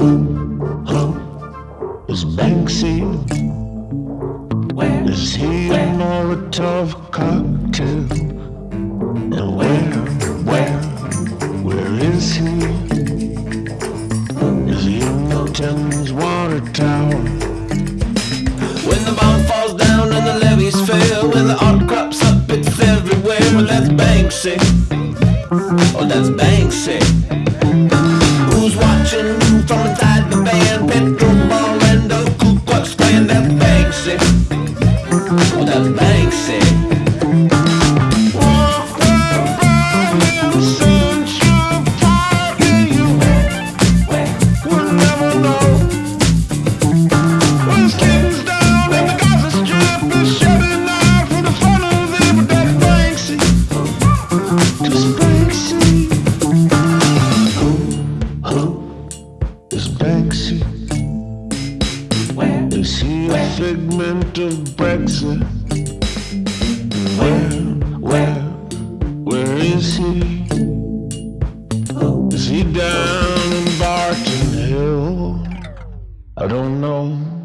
Who, who is Banksy? Where is he a Molotov cocktail? And where, where, where is he? Is he in the water tower? When the bomb falls down and the levees fail, when the art crops up, it's everywhere. Well, that's Banksy. Oh, that's Banksy. Who's watching from inside the band? Petrol ball and the Ku Klux Klan. That's Banksy. Oh, that's Banksy. Walk Banksy? Where? Is he a figment of Brexit? Where, where, where is he? Is he down in Barton Hill? I don't know.